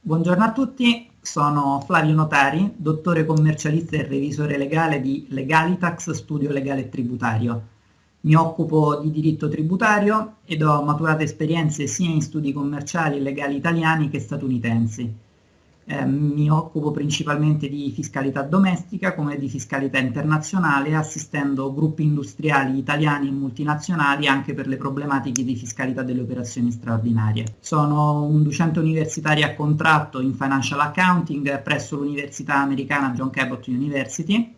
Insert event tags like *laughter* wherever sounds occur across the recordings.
Buongiorno a tutti, sono Flavio Notari, dottore commercialista e revisore legale di Legalitax Studio Legale e Tributario. Mi occupo di diritto tributario ed ho maturato esperienze sia in studi commerciali e legali italiani che statunitensi. Eh, mi occupo principalmente di fiscalità domestica come di fiscalità internazionale, assistendo gruppi industriali italiani e multinazionali anche per le problematiche di fiscalità delle operazioni straordinarie. Sono un docente universitario a contratto in Financial Accounting presso l'Università Americana John Cabot University.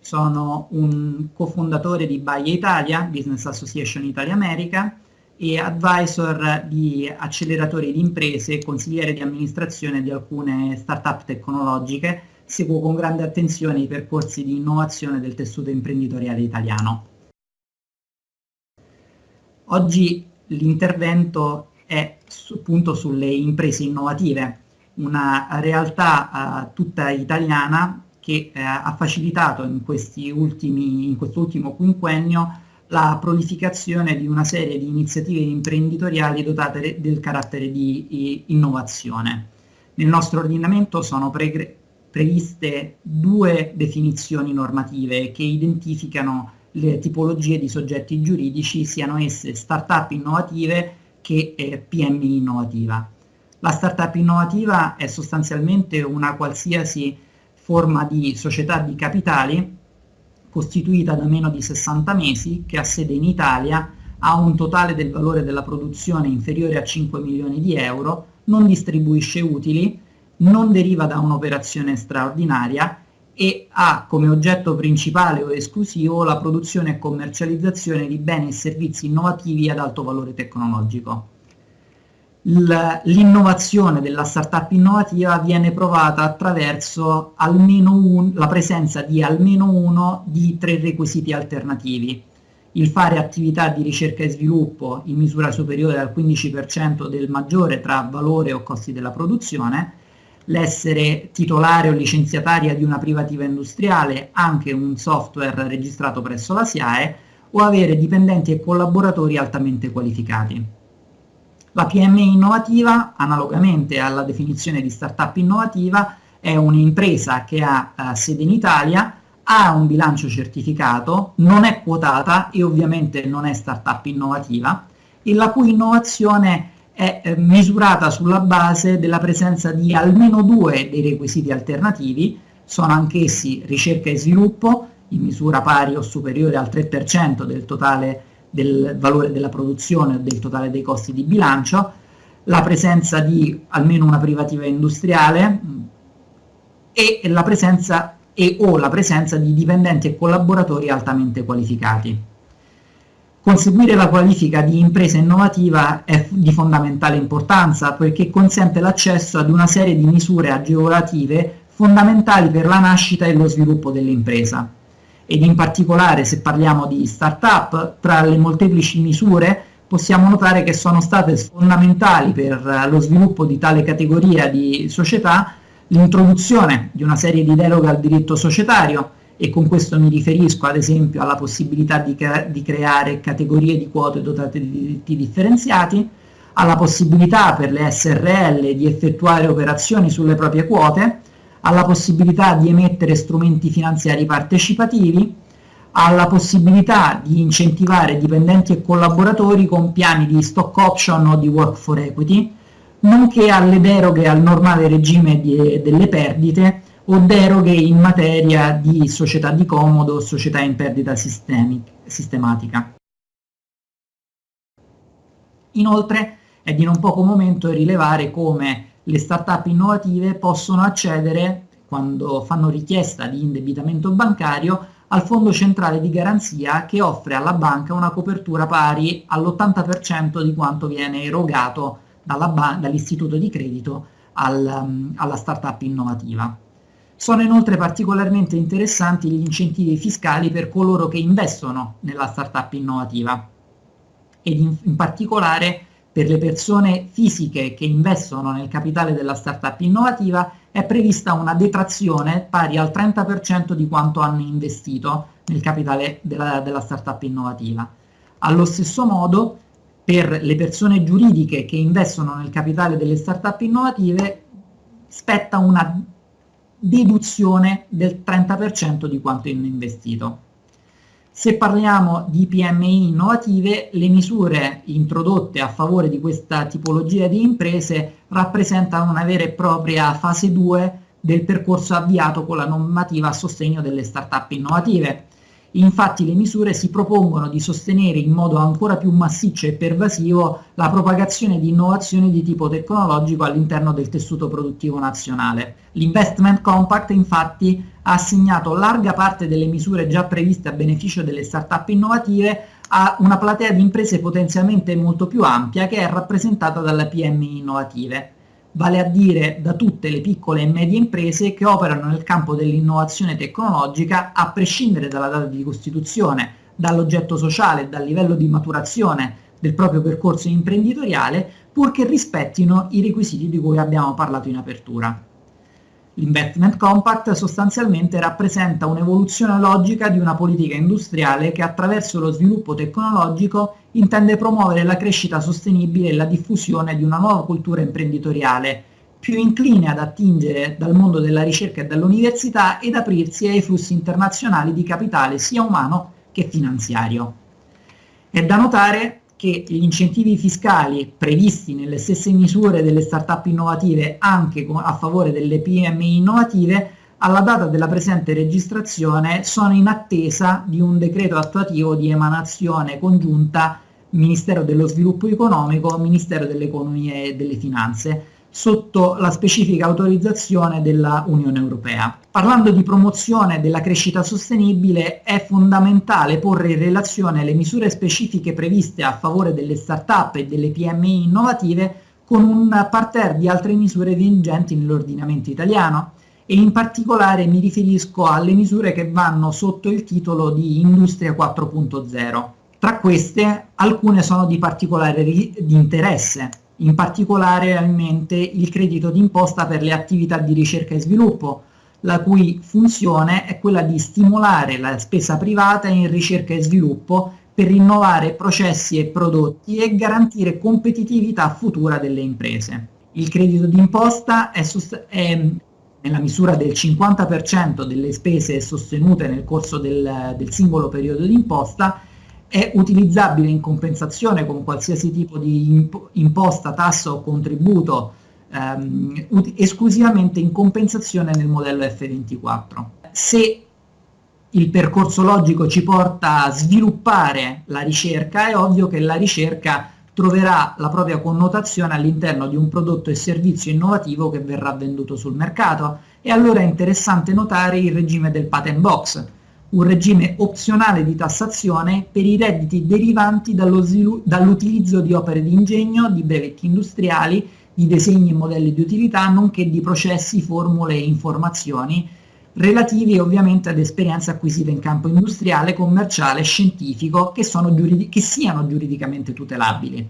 Sono un cofondatore di Baia Italia, Business Association Italia America, e advisor di acceleratori di imprese e consigliere di amministrazione di alcune start-up tecnologiche. Seguo con grande attenzione i percorsi di innovazione del tessuto imprenditoriale italiano. Oggi l'intervento è appunto sulle imprese innovative, una realtà uh, tutta italiana che uh, ha facilitato in, ultimi, in quest'ultimo quinquennio la prolificazione di una serie di iniziative imprenditoriali dotate del carattere di innovazione. Nel nostro ordinamento sono pre previste due definizioni normative che identificano le tipologie di soggetti giuridici, siano esse start-up innovative che eh, PMI innovativa. La start-up innovativa è sostanzialmente una qualsiasi forma di società di capitali costituita da meno di 60 mesi, che ha sede in Italia, ha un totale del valore della produzione inferiore a 5 milioni di euro, non distribuisce utili, non deriva da un'operazione straordinaria e ha come oggetto principale o esclusivo la produzione e commercializzazione di beni e servizi innovativi ad alto valore tecnologico l'innovazione della startup innovativa viene provata attraverso un, la presenza di almeno uno di tre requisiti alternativi. Il fare attività di ricerca e sviluppo in misura superiore al 15% del maggiore tra valore o costi della produzione, l'essere titolare o licenziataria di una privativa industriale, anche un software registrato presso la SIAE, o avere dipendenti e collaboratori altamente qualificati. La PMI innovativa, analogamente alla definizione di startup innovativa, è un'impresa che ha eh, sede in Italia, ha un bilancio certificato, non è quotata e ovviamente non è startup innovativa e la cui innovazione è eh, misurata sulla base della presenza di almeno due dei requisiti alternativi, sono anch'essi ricerca e sviluppo in misura pari o superiore al 3% del totale del valore della produzione o del totale dei costi di bilancio, la presenza di almeno una privativa industriale e la presenza e o la presenza di dipendenti e collaboratori altamente qualificati. Conseguire la qualifica di impresa innovativa è di fondamentale importanza perché consente l'accesso ad una serie di misure agevolative fondamentali per la nascita e lo sviluppo dell'impresa ed in particolare se parliamo di start-up, tra le molteplici misure possiamo notare che sono state fondamentali per lo sviluppo di tale categoria di società l'introduzione di una serie di deroghe al diritto societario e con questo mi riferisco ad esempio alla possibilità di, cre di creare categorie di quote dotate di diritti differenziati, alla possibilità per le SRL di effettuare operazioni sulle proprie quote, alla possibilità di emettere strumenti finanziari partecipativi, alla possibilità di incentivare dipendenti e collaboratori con piani di stock option o di work for equity, nonché alle deroghe al normale regime di, delle perdite o deroghe in materia di società di comodo o società in perdita sistematica. Inoltre è di non poco momento rilevare come le start-up innovative possono accedere, quando fanno richiesta di indebitamento bancario, al fondo centrale di garanzia che offre alla banca una copertura pari all'80% di quanto viene erogato dall'istituto di credito al, alla start-up innovativa. Sono inoltre particolarmente interessanti gli incentivi fiscali per coloro che investono nella start-up innovativa ed in, in particolare per le persone fisiche che investono nel capitale della startup innovativa è prevista una detrazione pari al 30% di quanto hanno investito nel capitale della, della startup innovativa. Allo stesso modo, per le persone giuridiche che investono nel capitale delle startup innovative spetta una deduzione del 30% di quanto investito. Se parliamo di PMI innovative, le misure introdotte a favore di questa tipologia di imprese rappresentano una vera e propria fase 2 del percorso avviato con la normativa a sostegno delle start-up innovative. Infatti le misure si propongono di sostenere in modo ancora più massiccio e pervasivo la propagazione di innovazioni di tipo tecnologico all'interno del tessuto produttivo nazionale. L'Investment Compact infatti ha assegnato larga parte delle misure già previste a beneficio delle start-up innovative a una platea di imprese potenzialmente molto più ampia che è rappresentata dalle PMI innovative vale a dire da tutte le piccole e medie imprese che operano nel campo dell'innovazione tecnologica a prescindere dalla data di costituzione, dall'oggetto sociale, dal livello di maturazione del proprio percorso imprenditoriale, purché rispettino i requisiti di cui abbiamo parlato in apertura. L'investment compact sostanzialmente rappresenta un'evoluzione logica di una politica industriale che attraverso lo sviluppo tecnologico intende promuovere la crescita sostenibile e la diffusione di una nuova cultura imprenditoriale, più incline ad attingere dal mondo della ricerca e dall'università ed aprirsi ai flussi internazionali di capitale sia umano che finanziario. È da notare che gli incentivi fiscali previsti nelle stesse misure delle start-up innovative anche a favore delle PMI innovative alla data della presente registrazione sono in attesa di un decreto attuativo di emanazione congiunta Ministero dello Sviluppo Economico, Ministero dell'Economia e delle Finanze, sotto la specifica autorizzazione della Unione Europea. Parlando di promozione della crescita sostenibile è fondamentale porre in relazione le misure specifiche previste a favore delle start-up e delle PMI innovative con un parterre di altre misure vigenti nell'ordinamento italiano e in particolare mi riferisco alle misure che vanno sotto il titolo di Industria 4.0. Tra queste alcune sono di particolare di interesse in particolare in mente il credito d'imposta per le attività di ricerca e sviluppo, la cui funzione è quella di stimolare la spesa privata in ricerca e sviluppo per rinnovare processi e prodotti e garantire competitività futura delle imprese. Il credito d'imposta è, è, nella misura del 50% delle spese sostenute nel corso del, del singolo periodo d'imposta è utilizzabile in compensazione con qualsiasi tipo di imposta, tassa o contributo ehm, esclusivamente in compensazione nel modello F24. Se il percorso logico ci porta a sviluppare la ricerca, è ovvio che la ricerca troverà la propria connotazione all'interno di un prodotto e servizio innovativo che verrà venduto sul mercato e allora è interessante notare il regime del patent box, un regime opzionale di tassazione per i redditi derivanti dall'utilizzo di opere di ingegno, di brevetti industriali, di disegni e modelli di utilità, nonché di processi, formule e informazioni relativi ovviamente ad esperienze acquisite in campo industriale, commerciale scientifico che, che siano giuridicamente tutelabili.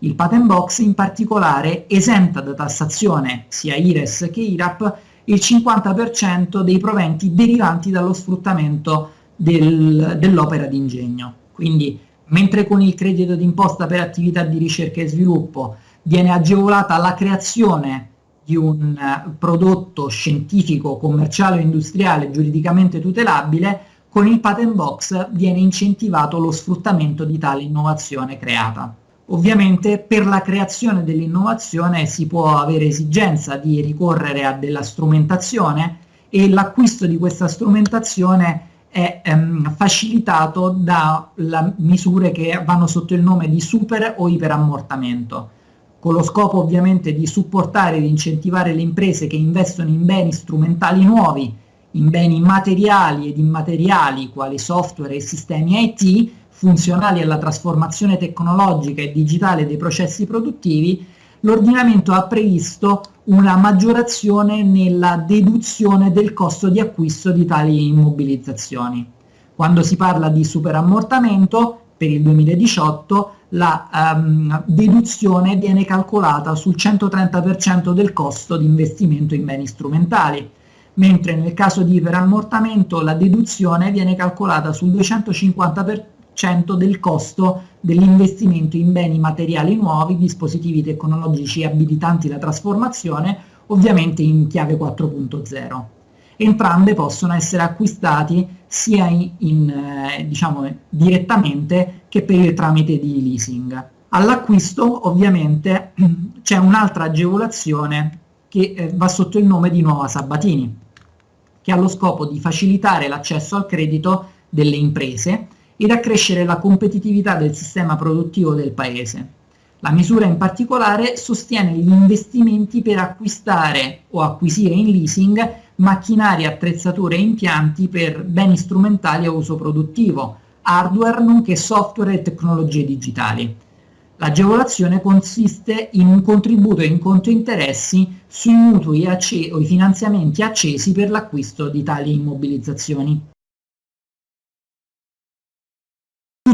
Il patent box in particolare esenta da tassazione sia IRES che IRAP il 50% dei proventi derivanti dallo sfruttamento del, dell'opera di ingegno. Quindi mentre con il credito d'imposta per attività di ricerca e sviluppo viene agevolata la creazione di un eh, prodotto scientifico, commerciale o industriale giuridicamente tutelabile, con il patent box viene incentivato lo sfruttamento di tale innovazione creata. Ovviamente per la creazione dell'innovazione si può avere esigenza di ricorrere a della strumentazione e l'acquisto di questa strumentazione è ehm, facilitato da misure che vanno sotto il nome di super o iperammortamento, con lo scopo ovviamente di supportare ed incentivare le imprese che investono in beni strumentali nuovi, in beni materiali ed immateriali quali software e sistemi IT, funzionali alla trasformazione tecnologica e digitale dei processi produttivi, l'ordinamento ha previsto una maggiorazione nella deduzione del costo di acquisto di tali immobilizzazioni. Quando si parla di superammortamento, per il 2018 la um, deduzione viene calcolata sul 130% del costo di investimento in beni strumentali, mentre nel caso di iperammortamento la deduzione viene calcolata sul 250% del costo dell'investimento in beni materiali nuovi, dispositivi tecnologici abilitanti la trasformazione ovviamente in chiave 4.0. Entrambe possono essere acquistati sia in, in, eh, diciamo, direttamente che per il tramite di leasing. All'acquisto ovviamente *clears throat* c'è un'altra agevolazione che eh, va sotto il nome di Nuova Sabatini, che ha lo scopo di facilitare l'accesso al credito delle imprese ed accrescere la competitività del sistema produttivo del Paese. La misura in particolare sostiene gli investimenti per acquistare o acquisire in leasing macchinari, attrezzature e impianti per beni strumentali a uso produttivo, hardware nonché software e tecnologie digitali. L'agevolazione consiste in un contributo in conto interessi sui mutui o i finanziamenti accesi per l'acquisto di tali immobilizzazioni.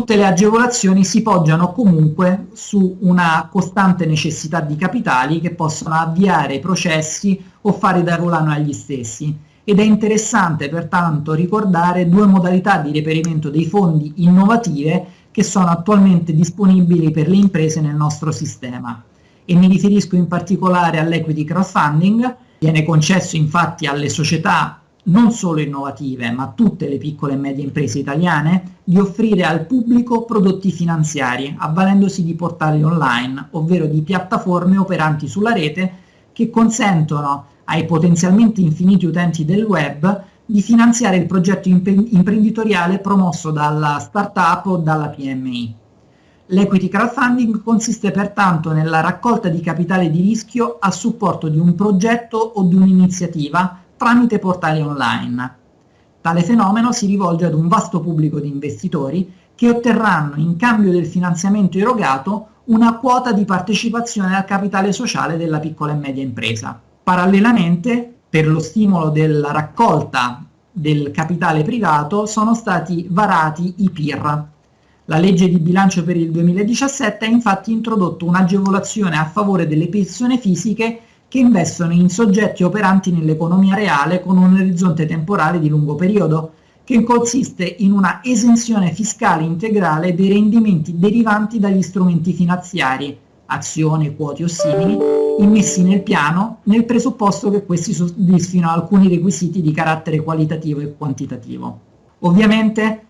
Tutte le agevolazioni si poggiano comunque su una costante necessità di capitali che possono avviare i processi o fare da volano agli stessi. Ed è interessante pertanto ricordare due modalità di reperimento dei fondi innovative che sono attualmente disponibili per le imprese nel nostro sistema. E mi riferisco in particolare all'equity crowdfunding, viene concesso infatti alle società non solo innovative ma tutte le piccole e medie imprese italiane di offrire al pubblico prodotti finanziari avvalendosi di portali online ovvero di piattaforme operanti sulla rete che consentono ai potenzialmente infiniti utenti del web di finanziare il progetto imprenditoriale promosso dalla startup o dalla PMI. L'equity crowdfunding consiste pertanto nella raccolta di capitale di rischio a supporto di un progetto o di un'iniziativa tramite portali online. Tale fenomeno si rivolge ad un vasto pubblico di investitori che otterranno in cambio del finanziamento erogato una quota di partecipazione al capitale sociale della piccola e media impresa. Parallelamente, per lo stimolo della raccolta del capitale privato, sono stati varati i PIR. La legge di bilancio per il 2017 ha infatti introdotto un'agevolazione a favore delle persone fisiche che investono in soggetti operanti nell'economia reale con un orizzonte temporale di lungo periodo, che consiste in una esenzione fiscale integrale dei rendimenti derivanti dagli strumenti finanziari, azioni, quote o simili, immessi nel piano nel presupposto che questi soddisfino alcuni requisiti di carattere qualitativo e quantitativo. Ovviamente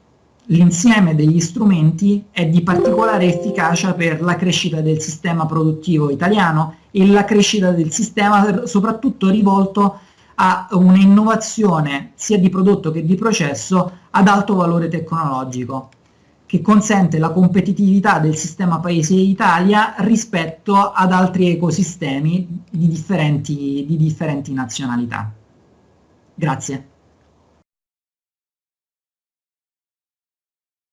l'insieme degli strumenti è di particolare efficacia per la crescita del sistema produttivo italiano la crescita del sistema soprattutto rivolto a un'innovazione sia di prodotto che di processo ad alto valore tecnologico che consente la competitività del sistema paese Italia rispetto ad altri ecosistemi di differenti, di differenti nazionalità. Grazie.